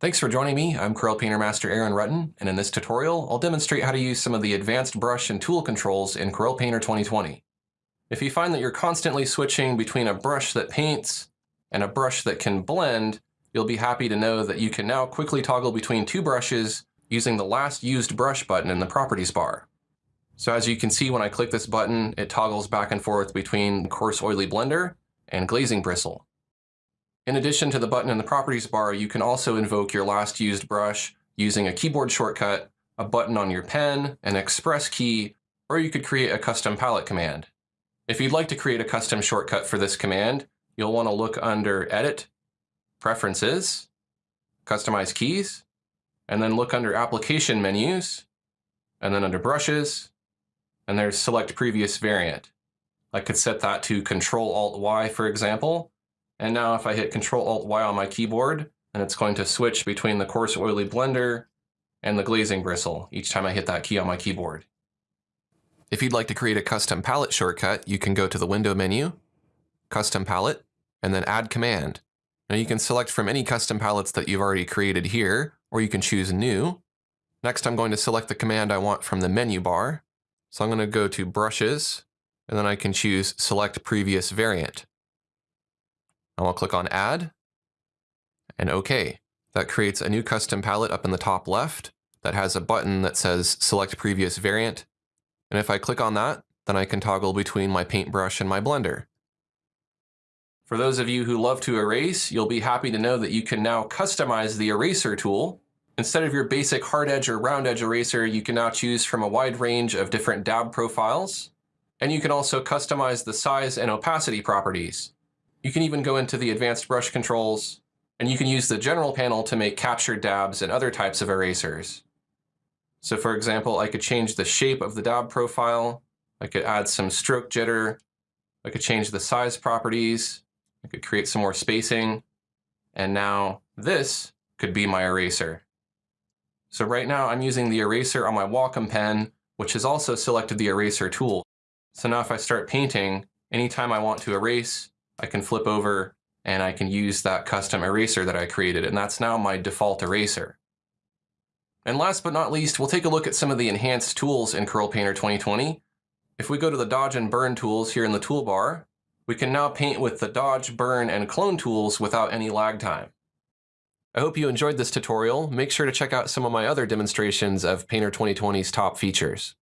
Thanks for joining me. I'm Corel Painter Master Aaron Rutten, and in this tutorial, I'll demonstrate how to use some of the advanced brush and tool controls in Corel Painter 2020. If you find that you're constantly switching between a brush that paints and a brush that can blend, you'll be happy to know that you can now quickly toggle between two brushes using the last used brush button in the properties bar. So as you can see when I click this button, it toggles back and forth between coarse oily blender and glazing bristle. In addition to the button in the properties bar, you can also invoke your last used brush using a keyboard shortcut, a button on your pen, an express key, or you could create a custom palette command. If you'd like to create a custom shortcut for this command, you'll want to look under Edit, Preferences, Customize Keys, and then look under Application Menus, and then under Brushes, and there's Select Previous Variant. I could set that to Control-Alt-Y, for example, and now if I hit Control Alt Y on my keyboard, and it's going to switch between the coarse oily blender and the glazing bristle each time I hit that key on my keyboard. If you'd like to create a custom palette shortcut, you can go to the window menu, custom palette, and then add command. Now you can select from any custom palettes that you've already created here, or you can choose new. Next, I'm going to select the command I want from the menu bar. So I'm going to go to brushes, and then I can choose select previous variant. And I'll click on Add and OK. That creates a new custom palette up in the top left that has a button that says Select Previous Variant. And if I click on that, then I can toggle between my paintbrush and my blender. For those of you who love to erase, you'll be happy to know that you can now customize the eraser tool. Instead of your basic hard edge or round edge eraser, you can now choose from a wide range of different dab profiles. And you can also customize the size and opacity properties. You can even go into the advanced brush controls, and you can use the general panel to make captured dabs and other types of erasers. So for example, I could change the shape of the dab profile. I could add some stroke jitter. I could change the size properties. I could create some more spacing. And now this could be my eraser. So right now I'm using the eraser on my Wacom pen, which has also selected the eraser tool. So now if I start painting, anytime I want to erase, I can flip over and I can use that custom eraser that I created, and that's now my default eraser. And last but not least, we'll take a look at some of the enhanced tools in Corel Painter 2020. If we go to the Dodge and Burn tools here in the toolbar, we can now paint with the Dodge, Burn, and Clone tools without any lag time. I hope you enjoyed this tutorial. Make sure to check out some of my other demonstrations of Painter 2020's top features.